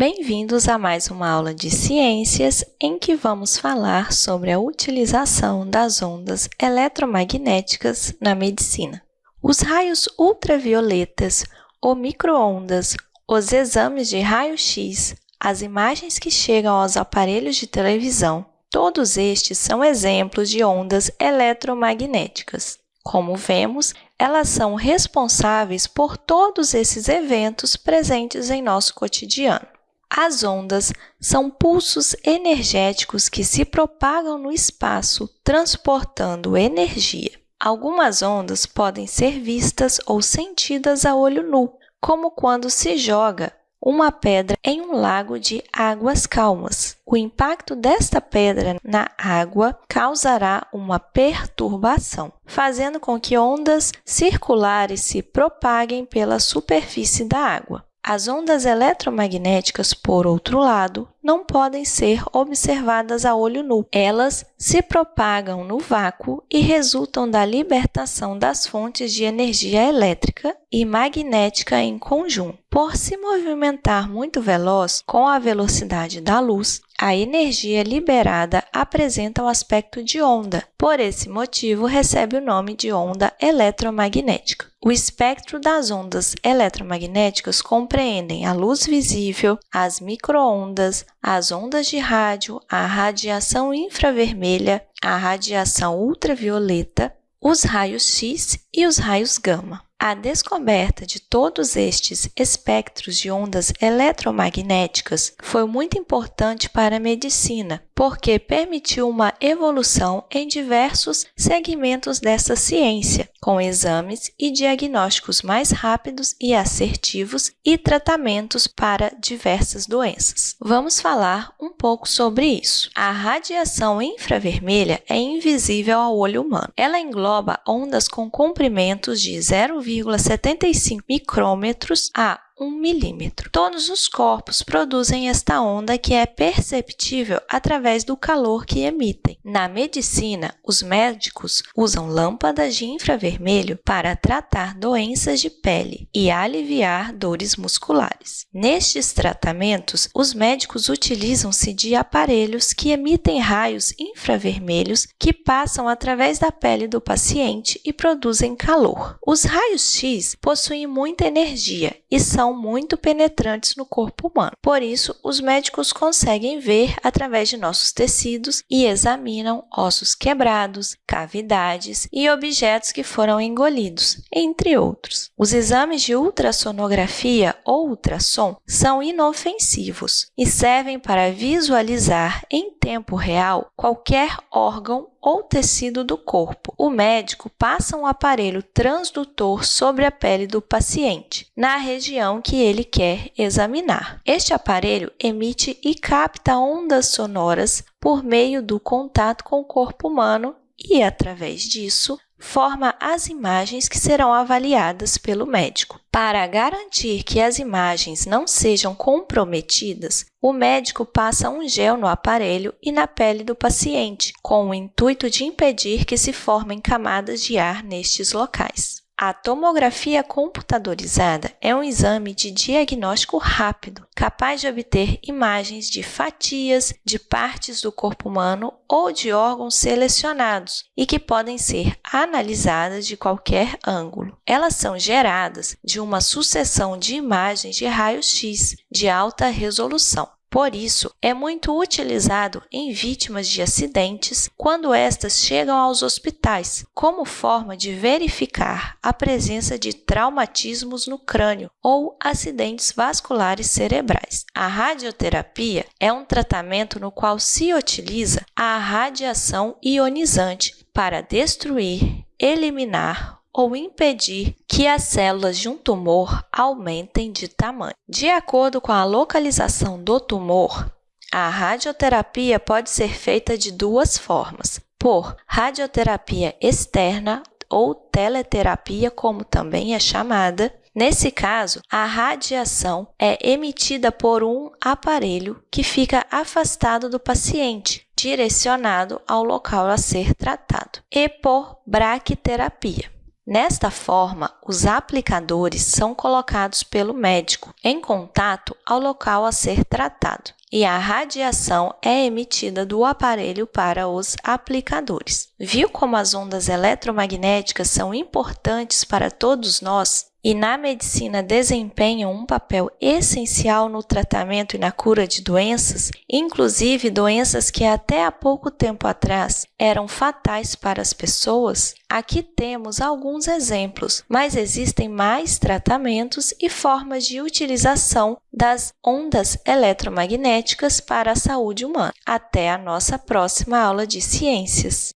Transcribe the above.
Bem-vindos a mais uma aula de ciências em que vamos falar sobre a utilização das ondas eletromagnéticas na medicina. Os raios ultravioletas ou microondas, os exames de raio-x, as imagens que chegam aos aparelhos de televisão, todos estes são exemplos de ondas eletromagnéticas. Como vemos, elas são responsáveis por todos esses eventos presentes em nosso cotidiano. As ondas são pulsos energéticos que se propagam no espaço, transportando energia. Algumas ondas podem ser vistas ou sentidas a olho nu, como quando se joga uma pedra em um lago de águas calmas. O impacto desta pedra na água causará uma perturbação, fazendo com que ondas circulares se propaguem pela superfície da água. As ondas eletromagnéticas, por outro lado, não podem ser observadas a olho nu. Elas se propagam no vácuo e resultam da libertação das fontes de energia elétrica e magnética em conjunto. Por se movimentar muito veloz com a velocidade da luz, a energia liberada apresenta o aspecto de onda. Por esse motivo, recebe o nome de onda eletromagnética. O espectro das ondas eletromagnéticas compreendem a luz visível, as microondas, as ondas de rádio, a radiação infravermelha, a radiação ultravioleta, os raios X e os raios gama. A descoberta de todos estes espectros de ondas eletromagnéticas foi muito importante para a medicina, porque permitiu uma evolução em diversos segmentos dessa ciência, com exames e diagnósticos mais rápidos e assertivos e tratamentos para diversas doenças. Vamos falar um pouco sobre isso. A radiação infravermelha é invisível ao olho humano. Ela engloba ondas com comprimentos de 0,75 micrômetros a 1 milímetro. Todos os corpos produzem esta onda que é perceptível através do calor que emitem. Na medicina, os médicos usam lâmpadas de infravermelho para tratar doenças de pele e aliviar dores musculares. Nestes tratamentos, os médicos utilizam-se de aparelhos que emitem raios infravermelhos que passam através da pele do paciente e produzem calor. Os raios X possuem muita energia e são são muito penetrantes no corpo humano. Por isso, os médicos conseguem ver através de nossos tecidos e examinam ossos quebrados, cavidades e objetos que foram engolidos, entre outros. Os exames de ultrassonografia ou ultrassom são inofensivos e servem para visualizar em tempo real qualquer órgão ou tecido do corpo. O médico passa um aparelho transdutor sobre a pele do paciente, na região que ele quer examinar. Este aparelho emite e capta ondas sonoras por meio do contato com o corpo humano e, através disso, forma as imagens que serão avaliadas pelo médico. Para garantir que as imagens não sejam comprometidas, o médico passa um gel no aparelho e na pele do paciente, com o intuito de impedir que se formem camadas de ar nestes locais. A tomografia computadorizada é um exame de diagnóstico rápido, capaz de obter imagens de fatias de partes do corpo humano ou de órgãos selecionados e que podem ser analisadas de qualquer ângulo. Elas são geradas de uma sucessão de imagens de raio-x de alta resolução. Por isso, é muito utilizado em vítimas de acidentes quando estas chegam aos hospitais, como forma de verificar a presença de traumatismos no crânio ou acidentes vasculares cerebrais. A radioterapia é um tratamento no qual se utiliza a radiação ionizante para destruir, eliminar ou impedir que as células de um tumor aumentem de tamanho. De acordo com a localização do tumor, a radioterapia pode ser feita de duas formas: por radioterapia externa ou teleterapia, como também é chamada. Nesse caso, a radiação é emitida por um aparelho que fica afastado do paciente, direcionado ao local a ser tratado, e por braquiterapia. Nesta forma, os aplicadores são colocados pelo médico em contato ao local a ser tratado e a radiação é emitida do aparelho para os aplicadores. Viu como as ondas eletromagnéticas são importantes para todos nós? e na medicina desempenham um papel essencial no tratamento e na cura de doenças, inclusive doenças que até há pouco tempo atrás eram fatais para as pessoas, aqui temos alguns exemplos, mas existem mais tratamentos e formas de utilização das ondas eletromagnéticas para a saúde humana. Até a nossa próxima aula de ciências!